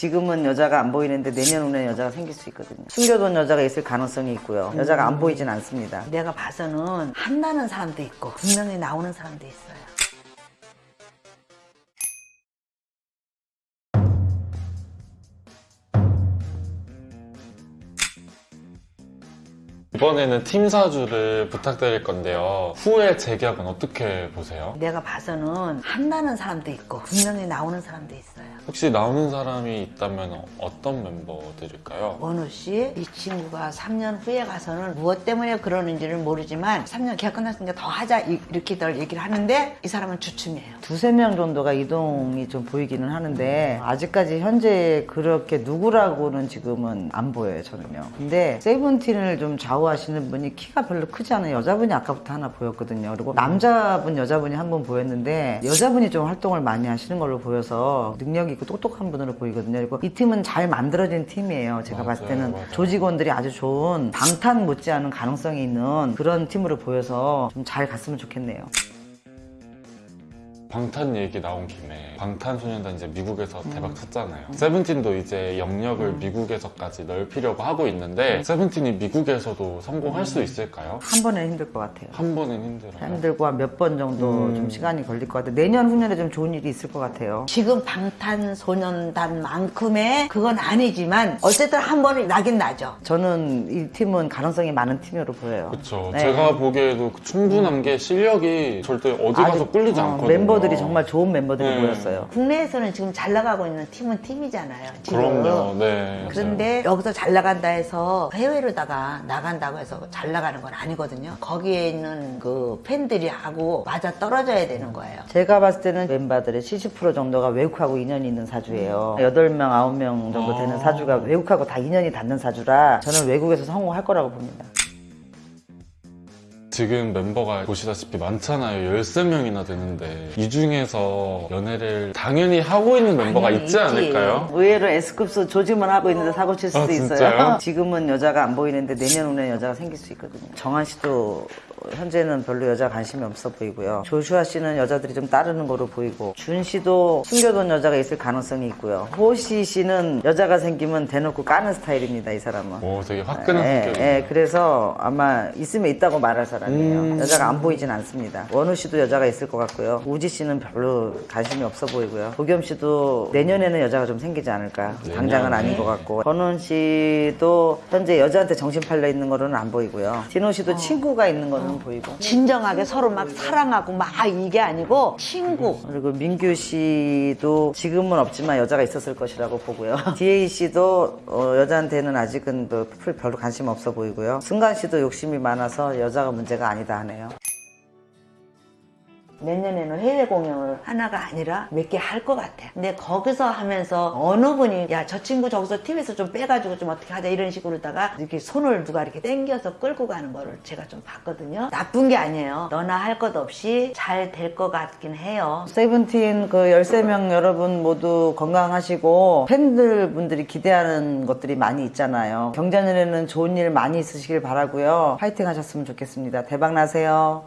지금은 여자가 안 보이는데 내년 후에 여자가 생길 수 있거든요. 숨겨둔 여자가 있을 가능성이 있고요. 여자가 안 보이진 않습니다. 내가 봐서는 한다는 사람도 있고 분명히 나오는 사람도 있어요. 이번에는 팀 사주를 부탁드릴 건데요. 후회 재격은 어떻게 보세요? 내가 봐서는 한다는 사람도 있고 분명히 나오는 사람도 있어요. 혹시 나오는 사람이 있다면 어떤 멤버들일까요? 원우 씨, 이 친구가 3년 후에 가서는 무엇 때문에 그러는지는 모르지만 3년 계약 끝났으니까 더 하자 이- 이렇게들 얘기를 하는데 이 사람은 주춤이에요. 두세 명 정도가 이동이 좀 보이기는 하는데 아직까지 현재 그렇게 누구라고는 지금은 안 보여요 저는요 근데 세븐틴을 좀 좌우하시는 분이 키가 별로 크지 않은 여자분이 아까부터 하나 보였거든요 그리고 남자분 여자분이 한 분 보였는데 여자분이 좀 활동을 많이 하시는 걸로 보여서 능력 있고 똑똑한 분으로 보이거든요. 그리고 이 팀은 잘 만들어진 팀이에요. 제가 봤을 맞아요, 때는 맞아요. 조직원들이 아주 좋은 방탄 못지않은 가능성이 있는 그런 팀으로 보여서 좀 잘 갔으면 좋겠네요 방탄 얘기 나온 김에 방탄소년단 이제 미국에서 음. 대박 쳤잖아요. 세븐틴도 이제 영역을 미국에서까지 넓히려고 하고 있는데 세븐틴이 미국에서도 성공할 수 있을까요? 한 번에 힘들 것 같아요 한 번은 힘들어요. 힘들고 한 몇 번 정도 음. 좀 시간이 걸릴 것 같아요. 내년 후년에 좀 좋은 일이 있을 것 같아요. 지금 방탄소년단만큼의 그건 아니지만 어쨌든 한 번은 나긴 나죠. 저는 이 팀은 가능성이 많은 팀으로 보여요. 그렇죠. 네. 제가 보기에도 충분한 게 실력이 절대 어디 가서 아주, 꿀리지 어, 않거든요. 멤버 들이 정말 좋은 멤버들이 네. 보였어요. 국내에서는 지금 잘 나가고 있는 팀은 팀이잖아요. 지금. 그럼요. 네. 그런데 여기서 잘 나간다 해서 해외로다가 나간다고 해서 잘 나가는 건 아니거든요. 거기에 있는 그 팬들이 하고 맞아 떨어져야 되는 거예요. 제가 봤을 때는 멤버들의 70% 정도가 외국하고 인연이 있는 사주예요. 8명, 9명 정도 되는 아. 사주가 외국하고 다 인연이 닿는 사주라 저는 외국에서 성공할 거라고 봅니다. 지금 멤버가 보시다시피 많잖아요. 13명이나 되는데 이 중에서 연애를 당연히 하고 있는 멤버가 있지 있지. 않을까요? 의외로 S급수 조짐을 하고 있는데 사고 칠 수도 아, 있어요. 지금은 여자가 안 보이는데 내년 후에 여자가 생길 수 있거든요. 정한 씨도 현재는 별로 여자 관심이 없어 보이고요. 조슈아 씨는 여자들이 좀 따르는 거로 보이고 준 씨도 숨겨둔 여자가 있을 가능성이 있고요. 호시 씨는 여자가 생기면 대놓고 까는 스타일입니다. 이 사람은. 오, 되게 화끈한 예, 성격이에요. 예, 그래서 아마 있으면 있다고 말할 사람이에요. 음. 여자가 안 보이진 않습니다. 원우 씨도 여자가 있을 것 같고요. 우지 씨는 별로 관심이 없어 보이고요. 도겸 씨도 내년에는 여자가 좀 생기지 않을까. 당장은 아닌 것 같고. 권훈 씨도 현재 여자한테 정신 팔려 있는 거로는 안 보이고요. 디노 씨도 친구가 있는 거는 보이고. 진정하게 서로 막 사랑하고 막 이게 아니고 친구. 그리고 민규 씨도 지금은 없지만 여자가 있었을 것이라고 보고요. DA 씨도 어, 여자한테는 아직은 뭐풀 별로 관심 없어 보이고요. 승관 씨도 욕심이 많아서 여자가 문제가 아니다 하네요. 내년에는 해외 공연을 하나가 아니라 몇 개 할 것 같아. 근데 거기서 하면서 어느 분이 야 저 친구 저기서 TV에서 좀 빼가지고 좀 어떻게 하자 이런 식으로다가 이렇게 손을 누가 이렇게 당겨서 끌고 가는 거를 제가 좀 봤거든요. 나쁜 게 아니에요. 너나 할 것 없이 잘 될 것 같긴 해요. 세븐틴 그 13명 여러분 모두 건강하시고 팬들 분들이 기대하는 것들이 많이 있잖아요. 경자년에는 좋은 일 많이 있으시길 바라고요. 파이팅 하셨으면 좋겠습니다. 대박 나세요.